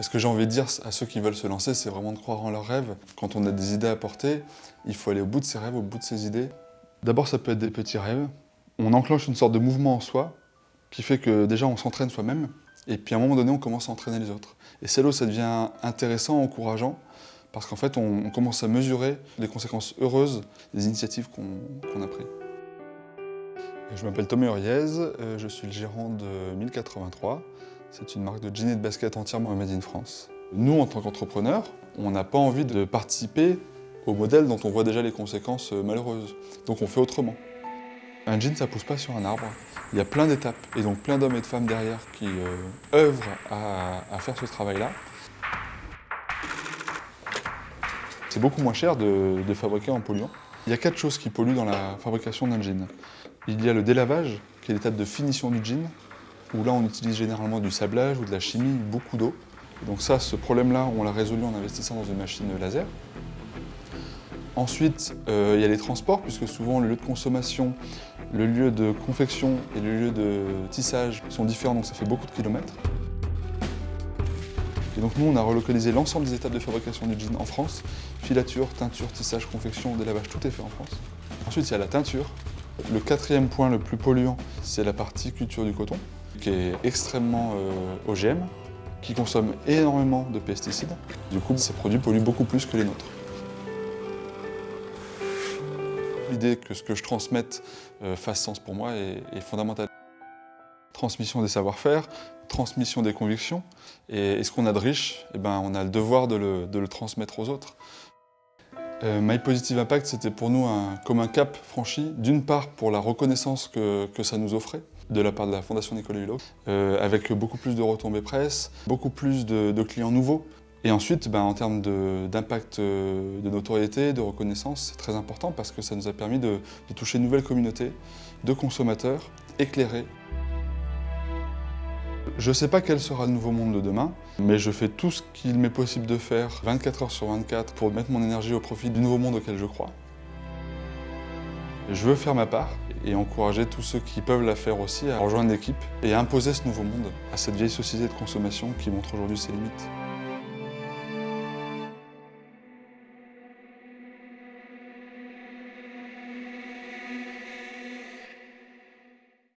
Ce que j'ai envie de dire à ceux qui veulent se lancer, c'est vraiment de croire en leurs rêves. Quand on a des idées à porter, il faut aller au bout de ses rêves, au bout de ses idées. D'abord, ça peut être des petits rêves. On enclenche une sorte de mouvement en soi qui fait que déjà on s'entraîne soi-même et puis à un moment donné, on commence à entraîner les autres. Et c'est là où ça devient intéressant, encourageant, parce qu'en fait, on, commence à mesurer les conséquences heureuses des initiatives qu'on a prises. Je m'appelle Thomas Uriez, euh, je suis le gérant de 1083. C'est une marque de jeans et de basket entièrement made in France. Nous, en tant qu'entrepreneurs, on n'a pas envie de participer au modèle dont on voit déjà les conséquences euh, malheureuses. Donc on fait autrement. Un jean, ça pousse pas sur un arbre. Il y a plein d'étapes, et donc plein d'hommes et de femmes derrière qui euh, œuvrent à, faire ce travail-là. C'est beaucoup moins cher de, de fabriquer en polluant. Il y a quatre choses qui polluent dans la fabrication d'un jean. Il y a le délavage, qui est l'étape de finition du jean, où là on utilise généralement du sablage ou de la chimie, beaucoup d'eau. Donc ça, ce problème-là, on l'a résolu en investissant dans une machine laser. Ensuite, euh, il y a les transports, puisque souvent le lieu de consommation, le lieu de confection et le lieu de tissage sont différents, donc ça fait beaucoup de kilomètres. Et donc nous, on a relocalisé l'ensemble des étapes de fabrication du jean en France. Filature, teinture, tissage, confection, délavage, tout est fait en France. Ensuite, il y a la teinture. Le quatrième point le plus polluant, c'est la partie culture du coton qui est extrêmement euh, OGM, qui consomme énormément de pesticides. Du coup, ces produits polluent beaucoup plus que les nôtres. L'idée que ce que je transmette euh, fasse sens pour moi est, fondamentale. Transmission des savoir-faire, transmission des convictions, et, ce qu'on a de riche, eh ben, on a le devoir de le, transmettre aux autres. Euh, My Positive Impact, c'était pour nous comme un cap franchi, d'une part pour la reconnaissance que ça nous offrait, de la part de la Fondation Nicolas Hulot, euh, avec beaucoup plus de retombées presse, beaucoup plus de, clients nouveaux. Et ensuite, ben, en termes d'impact euh, de, notoriété, de reconnaissance, c'est très important parce que ça nous a permis de, toucher une nouvelle communauté de consommateurs éclairés. Je ne sais pas quel sera le nouveau monde de demain, mais je fais tout ce qu'il m'est possible de faire 24 heures sur 24 pour mettre mon énergie au profit du nouveau monde auquel je crois. Je veux faire ma part et encourager tous ceux qui peuvent la faire aussi à rejoindre l'équipe et imposer ce nouveau monde à cette vieille société de consommation qui montre aujourd'hui ses limites.